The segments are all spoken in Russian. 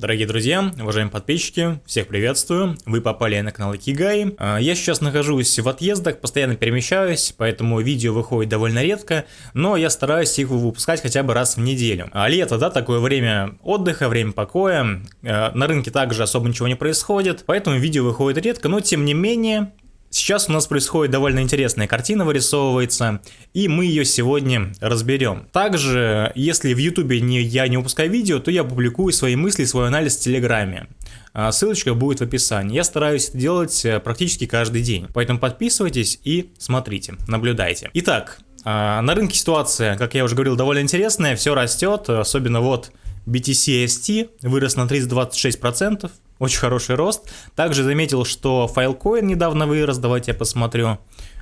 Дорогие друзья, уважаемые подписчики, всех приветствую. Вы попали на канал Икигай. А, я сейчас нахожусь в отъездах, постоянно перемещаюсь, поэтому видео выходит довольно редко, но я стараюсь их выпускать хотя бы раз в неделю. А лето, да, такое время отдыха, время покоя. А, на рынке также особо ничего не происходит, поэтому видео выходит редко, но тем не менее Сейчас у нас происходит довольно интересная картина вырисовывается, и мы ее сегодня разберем. Также, если в ютубе не, я не выпускаю видео, то я публикую свои мысли, свой анализ в телеграме. А, ссылочка будет в описании. Я стараюсь это делать э, практически каждый день, поэтому подписывайтесь и смотрите, наблюдайте. Итак, а, на рынке ситуация, как я уже говорил, довольно интересная, все растет, особенно вот BTC ST вырос на 326%, очень хороший рост. Также заметил, что Filecoin недавно вырос, давайте я посмотрю.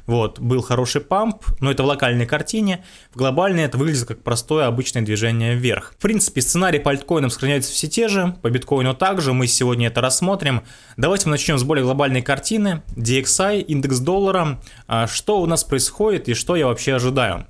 Вот, был хороший памп, но это в локальной картине. В глобальной это выглядит как простое обычное движение вверх. В принципе, сценарий по альткоинам сохраняются все те же, по биткоину также, мы сегодня это рассмотрим. Давайте мы начнем с более глобальной картины. DXI, индекс доллара, а что у нас происходит и что я вообще ожидаю.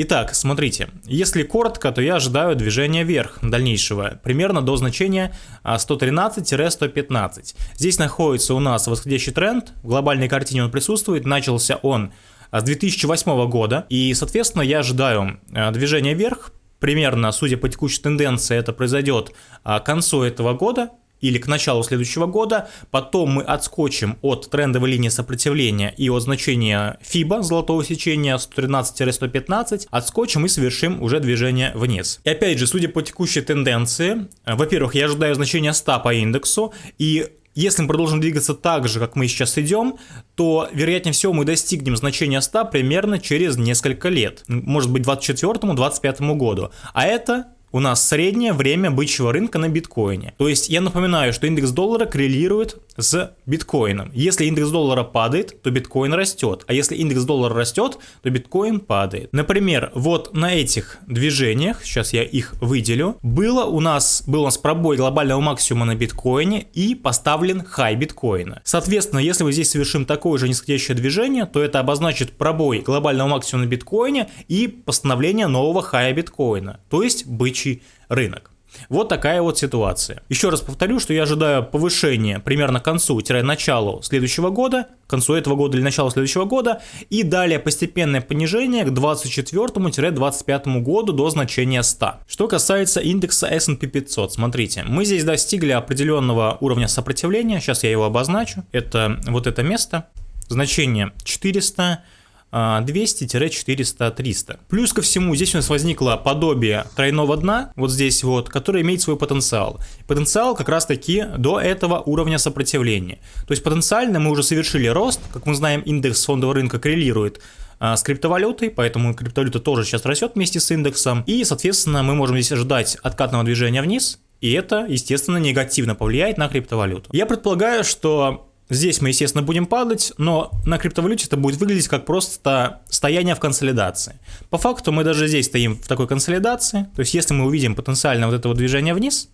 Итак, смотрите, если коротко, то я ожидаю движения вверх дальнейшего, примерно до значения 113-115. А, Здесь находится у нас восходящий тренд, в глобальной картине он присутствует, начался он а, с 2008 года, и, соответственно, я ожидаю а, движения вверх, примерно, судя по текущей тенденции, это произойдет к концу этого года, или к началу следующего года, потом мы отскочим от трендовой линии сопротивления и от значения FIBA, золотого сечения 113-115, отскочим и совершим уже движение вниз. И опять же, судя по текущей тенденции, во-первых, я ожидаю значения 100 по индексу, и если мы продолжим двигаться так же, как мы сейчас идем, то, вероятнее всего, мы достигнем значения 100 примерно через несколько лет. Может быть, 2024-2025 году. А это у нас среднее время бычьего рынка на биткоине. То есть я напоминаю, что индекс доллара коррелирует с биткоином. Если индекс доллара падает, то биткоин растет. А если индекс доллара растет, то биткоин падает. Например, вот на этих движениях, сейчас я их выделю, было у нас, был у нас пробой глобального максимума на биткоине и поставлен хай биткоина. Соответственно, если мы здесь совершим такое же нисходящее движение, то это обозначит пробой глобального максимума на биткоине и постановление нового хая биткоина. То есть бычий рынок. Вот такая вот ситуация. Еще раз повторю, что я ожидаю повышения примерно к концу-началу следующего года, к концу этого года или началу следующего года, и далее постепенное понижение к 24-25 году до значения 100. Что касается индекса S&P 500, смотрите, мы здесь достигли определенного уровня сопротивления, сейчас я его обозначу, это вот это место, значение 400, 200-400-300. Плюс ко всему, здесь у нас возникло подобие тройного дна, вот здесь вот, которое имеет свой потенциал. Потенциал как раз таки до этого уровня сопротивления. То есть потенциально мы уже совершили рост, как мы знаем, индекс фондового рынка коррелирует а, с криптовалютой, поэтому криптовалюта тоже сейчас растет вместе с индексом. И, соответственно, мы можем здесь ожидать откатного движения вниз, и это, естественно, негативно повлияет на криптовалюту. Я предполагаю, что Здесь мы, естественно, будем падать, но на криптовалюте это будет выглядеть как просто стояние в консолидации. По факту мы даже здесь стоим в такой консолидации, то есть если мы увидим потенциально вот это вот движение вниз,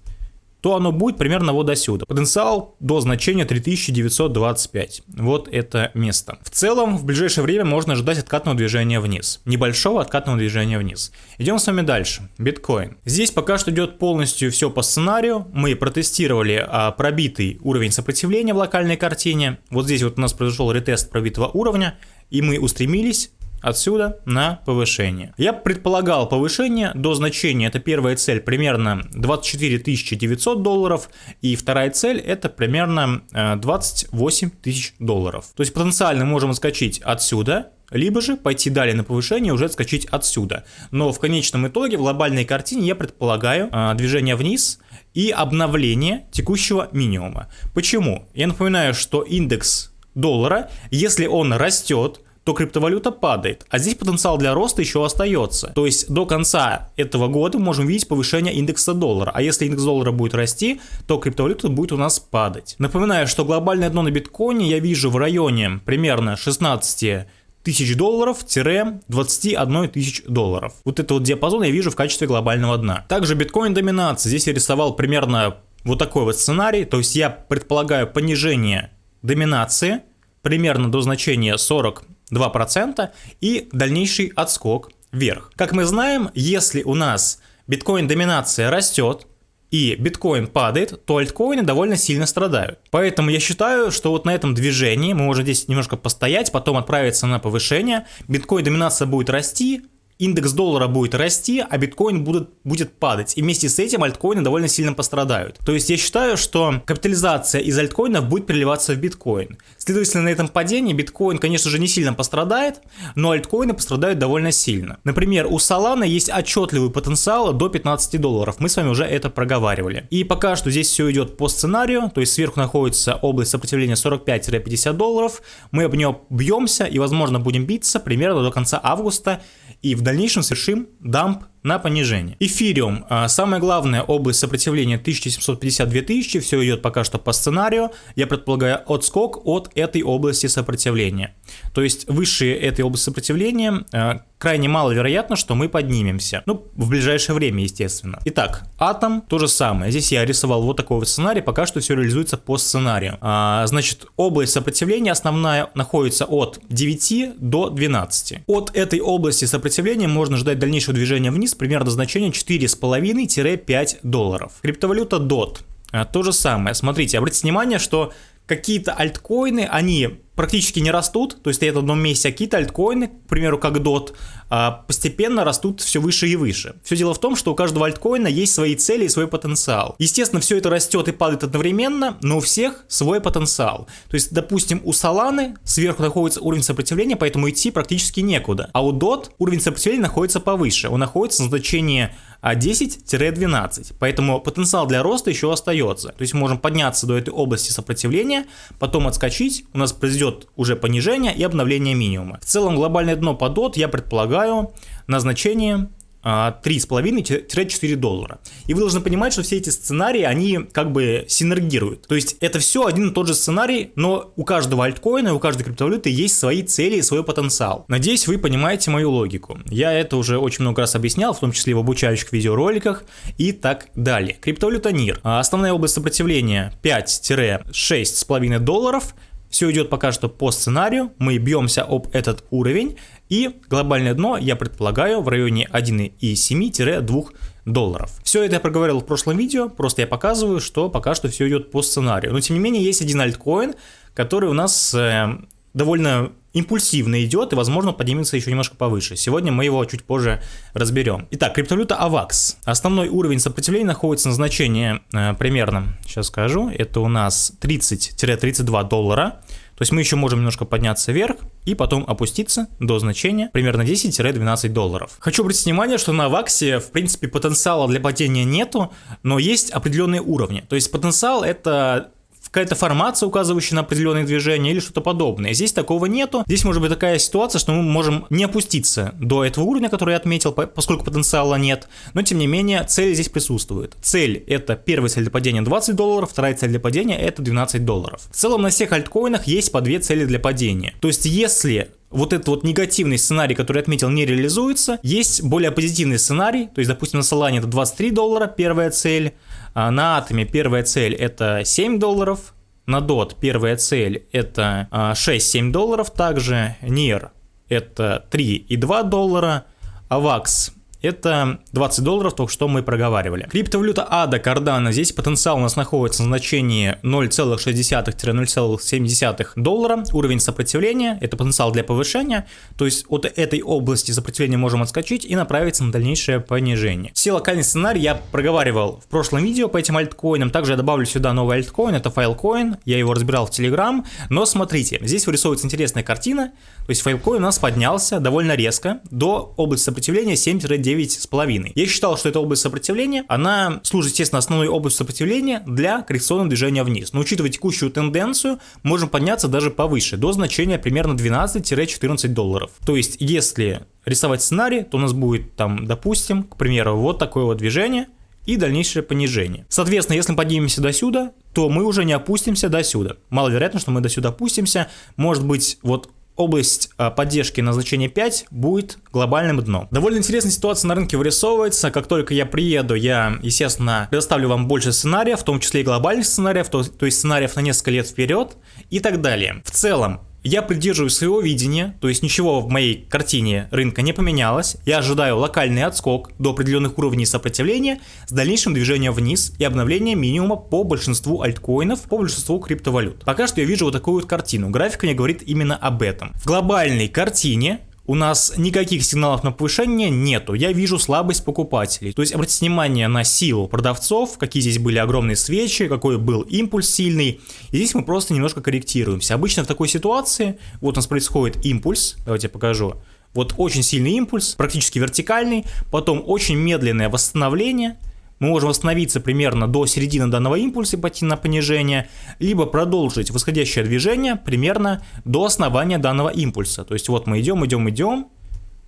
то оно будет примерно вот до сюда. Потенциал до значения 3925. Вот это место. В целом, в ближайшее время можно ожидать откатного движения вниз. Небольшого откатного движения вниз. Идем с вами дальше. Биткоин. Здесь пока что идет полностью все по сценарию. Мы протестировали а, пробитый уровень сопротивления в локальной картине. Вот здесь вот у нас произошел ретест пробитого уровня. И мы устремились отсюда на повышение. Я предполагал повышение до значения, это первая цель примерно 24 900 долларов, и вторая цель это примерно 28 э, тысяч долларов. То есть потенциально можем отскочить отсюда, либо же пойти далее на повышение уже отскочить отсюда. Но в конечном итоге в глобальной картине я предполагаю э, движение вниз и обновление текущего минимума. Почему? Я напоминаю, что индекс доллара, если он растет, то криптовалюта падает. А здесь потенциал для роста еще остается. То есть до конца этого года мы можем видеть повышение индекса доллара. А если индекс доллара будет расти, то криптовалюта будет у нас падать. Напоминаю, что глобальное дно на биткоине я вижу в районе примерно 16 тысяч долларов-21 тысяч долларов. Вот это вот диапазон я вижу в качестве глобального дна. Также биткоин доминация. Здесь я рисовал примерно вот такой вот сценарий. То есть я предполагаю понижение доминации примерно до значения 40 2% и дальнейший отскок вверх. Как мы знаем, если у нас биткоин доминация растет, и биткоин падает, то альткоины довольно сильно страдают. Поэтому я считаю, что вот на этом движении мы можем здесь немножко постоять, потом отправиться на повышение, биткоин доминация будет расти, индекс доллара будет расти, а биткоин будет, будет падать. И вместе с этим альткоины довольно сильно пострадают. То есть я считаю, что капитализация из альткоинов будет переливаться в биткоин. Следовательно, на этом падении биткоин, конечно же, не сильно пострадает, но альткоины пострадают довольно сильно. Например, у Solana есть отчетливый потенциал до 15 долларов. Мы с вами уже это проговаривали. И пока что здесь все идет по сценарию, то есть сверху находится область сопротивления 45-50 долларов. Мы об нее бьемся и, возможно, будем биться примерно до конца августа и в дальнейшем совершим дамп на понижение. Эфириум, а, самая главная область сопротивления 1752 все идет пока что по сценарию, я предполагаю отскок от этой области сопротивления. То есть выше этой области сопротивления а, крайне маловероятно, что мы поднимемся. Ну, в ближайшее время, естественно. Итак, атом то же самое. Здесь я рисовал вот такой вот сценарий, пока что все реализуется по сценарию. А, значит, область сопротивления основная находится от 9 до 12. От этой области сопротивления можно ждать дальнейшего движения вниз примерно значение 4,5-5 долларов. Криптовалюта DOT. А, то же самое. Смотрите, обратите внимание, что какие-то альткоины, они практически не растут, то есть стоят в одном месте, а какие-то альткоины, к примеру, как DOT, а, постепенно растут все выше и выше. Все дело в том, что у каждого альткоина есть свои цели и свой потенциал. Естественно, все это растет и падает одновременно, но у всех свой потенциал. То есть, допустим, у Solana сверху находится уровень сопротивления, поэтому идти практически некуда. А у DOT уровень сопротивления находится повыше. Он находится на значении 10-12. Поэтому потенциал для роста еще остается. То есть мы можем подняться до этой области сопротивления, потом отскочить, у нас произойдет уже понижение и обновление минимума. В целом глобальное дно по DOT я предполагаю на значение 3,5-4 а, доллара. И вы должны понимать, что все эти сценарии, они как бы синергируют. То есть это все один и тот же сценарий, но у каждого альткоина, у каждой криптовалюты есть свои цели и свой потенциал. Надеюсь, вы понимаете мою логику. Я это уже очень много раз объяснял, в том числе в обучающих видеороликах и так далее. Криптовалюта NIR. А, основная область сопротивления 5-6,5 долларов – все идет пока что по сценарию, мы бьемся об этот уровень, и глобальное дно, я предполагаю, в районе 1,7-2 долларов. Все это я проговорил в прошлом видео, просто я показываю, что пока что все идет по сценарию. Но тем не менее есть один альткоин, который у нас э, довольно импульсивно идет и, возможно, поднимется еще немножко повыше. Сегодня мы его чуть позже разберем. Итак, криптовалюта AVAX. Основной уровень сопротивления находится на значении э, примерно, сейчас скажу, это у нас 30-32 доллара. То есть мы еще можем немножко подняться вверх и потом опуститься до значения примерно 10-12 долларов. Хочу обратить внимание, что на Ваксе в принципе потенциала для падения нету, но есть определенные уровни. То есть потенциал это какая-то формация, указывающая на определенные движения или что-то подобное. Здесь такого нету. Здесь может быть такая ситуация, что мы можем не опуститься до этого уровня, который я отметил, поскольку потенциала нет, но тем не менее цель здесь присутствует. Цель это первая цель для падения 20 долларов, вторая цель для падения это 12 долларов. В целом на всех альткоинах есть по две цели для падения. То есть если вот этот вот негативный сценарий, который отметил, не реализуется. Есть более позитивный сценарий, то есть, допустим, на Solana это 23 доллара, первая цель, а на Атоме первая цель это 7 долларов, на DOT первая цель это 6-7 а, долларов, также NIR это 3,2 доллара, AVAX это 20 долларов, только что мы проговаривали. Криптовалюта ADA Cardano, здесь потенциал у нас находится на значении 0,6-0,7 доллара. Уровень сопротивления, это потенциал для повышения, то есть от этой области сопротивления можем отскочить и направиться на дальнейшее понижение. Все локальные сценарии я проговаривал в прошлом видео по этим альткоинам, также я добавлю сюда новый альткоин, это Filecoin, я его разбирал в Telegram, но смотрите, здесь вырисовывается интересная картина, то есть Filecoin у нас поднялся довольно резко до области сопротивления 7-9 9,5. Я считал, что эта область сопротивления, она служит, естественно, основной областью сопротивления для коррекционного движения вниз. Но учитывая текущую тенденцию, можем подняться даже повыше, до значения примерно 12-14 долларов. То есть, если рисовать сценарий, то у нас будет там, допустим, к примеру, вот такое вот движение, и дальнейшее понижение. Соответственно, если мы поднимемся до сюда, то мы уже не опустимся до сюда. Маловероятно, что мы до сюда опустимся. Может быть, вот область а, поддержки на значение 5 будет глобальным дном. Довольно интересная ситуация на рынке вырисовывается. Как только я приеду, я, естественно, предоставлю вам больше сценариев, в том числе и глобальных сценариев, то, то есть сценариев на несколько лет вперед и так далее. В целом, Я придерживаюсь своего видения, то есть ничего в моей картине рынка не поменялось. Я ожидаю локальный отскок до определенных уровней сопротивления с дальнейшим движением вниз и обновлением минимума по большинству альткоинов, по большинству криптовалют. Пока что я вижу вот такую вот картину. Графика не говорит именно об этом. В глобальной картине у нас никаких сигналов на повышение нету. Я вижу слабость покупателей. То есть обратите внимание на силу продавцов, какие здесь были огромные свечи, какой был импульс сильный. И здесь мы просто немножко корректируемся. Обычно в такой ситуации, вот у нас происходит импульс, давайте я покажу. Вот очень сильный импульс, практически вертикальный, потом очень медленное восстановление – мы можем остановиться примерно до середины данного импульса и пойти на понижение, либо продолжить восходящее движение примерно до основания данного импульса. То есть вот мы идем, идем, идем,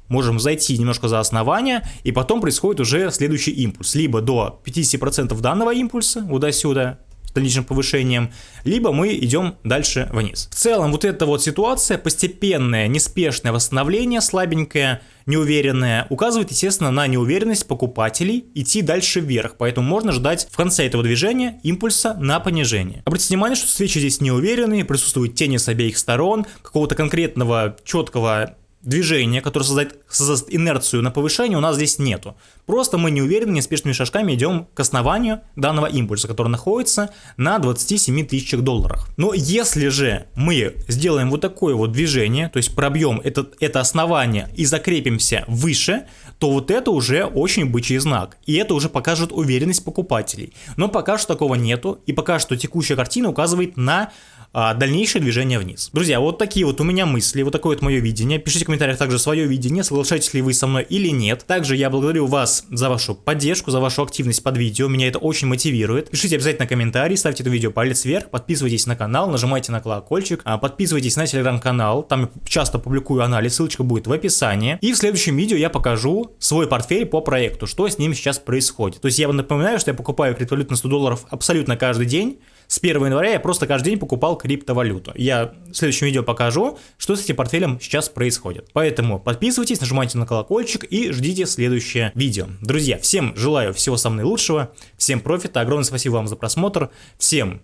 можем зайти немножко за основание, и потом происходит уже следующий импульс. Либо до 50% данного импульса, вот до сюда, дальнейшим повышением, либо мы идем дальше вниз. В целом вот эта вот ситуация, постепенное, неспешное восстановление, слабенькое, неуверенное, указывает, естественно, на неуверенность покупателей идти дальше вверх, поэтому можно ждать в конце этого движения импульса на понижение. Обратите внимание, что свечи здесь неуверенные, присутствуют тени с обеих сторон, какого-то конкретного четкого движения, которое создает, создаст инерцию на повышение, у нас здесь нету. Просто мы неуверенно, неспешными шажками идем к основанию данного импульса, который находится на 27 тысячах долларах. Но если же мы сделаем вот такое вот движение, то есть пробьем это, это основание и закрепимся выше, то вот это уже очень бычий знак. И это уже покажет уверенность покупателей. Но пока что такого нету, и пока что текущая картина указывает на а, дальнейшее движение вниз. Друзья, вот такие вот у меня мысли, вот такое вот мое видение. Пишите в комментариях также свое видение, соглашаетесь ли вы со мной или нет. Также я благодарю вас за вашу поддержку, за вашу активность под видео, меня это очень мотивирует. Пишите обязательно комментарий, ставьте это видео палец вверх, подписывайтесь на канал, нажимайте на колокольчик, а, подписывайтесь на телеграм-канал, там я часто публикую анализ, ссылочка будет в описании. И в следующем видео я покажу свой портфель по проекту, что с ним сейчас происходит. То есть я вам напоминаю, что я покупаю криптовалюту на 100 долларов абсолютно каждый день, с 1 января я просто каждый день покупал криптовалюту. Я в следующем видео покажу, что с этим портфелем сейчас происходит. Поэтому подписывайтесь, нажимайте на колокольчик и ждите следующее видео. Друзья, всем желаю всего самого наилучшего, всем профита, огромное спасибо вам за просмотр, всем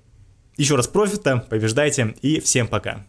еще раз профита, побеждайте и всем пока.